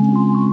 you